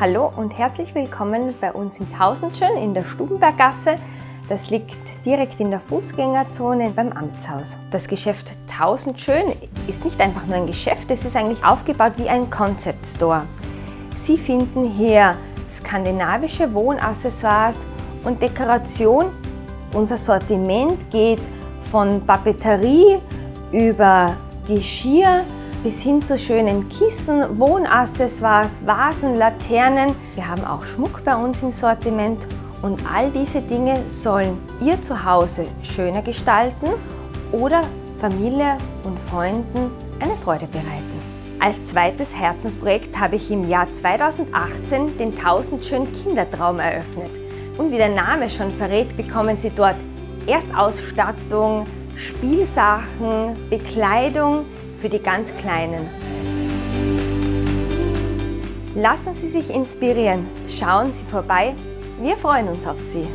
Hallo und herzlich willkommen bei uns in Tausendschön in der Stubenberggasse. Das liegt direkt in der Fußgängerzone beim Amtshaus. Das Geschäft Tausendschön ist nicht einfach nur ein Geschäft, es ist eigentlich aufgebaut wie ein Concept Store. Sie finden hier skandinavische Wohnaccessoires und Dekoration. Unser Sortiment geht von Papeterie über Geschirr bis hin zu schönen Kissen, Wohnaccessoires, Vasen, Laternen. Wir haben auch Schmuck bei uns im Sortiment und all diese Dinge sollen Ihr Zuhause schöner gestalten oder Familie und Freunden eine Freude bereiten. Als zweites Herzensprojekt habe ich im Jahr 2018 den 1000 schön Kindertraum eröffnet. Und wie der Name schon verrät, bekommen Sie dort Erstausstattung, Spielsachen, Bekleidung, für die ganz Kleinen. Lassen Sie sich inspirieren, schauen Sie vorbei, wir freuen uns auf Sie.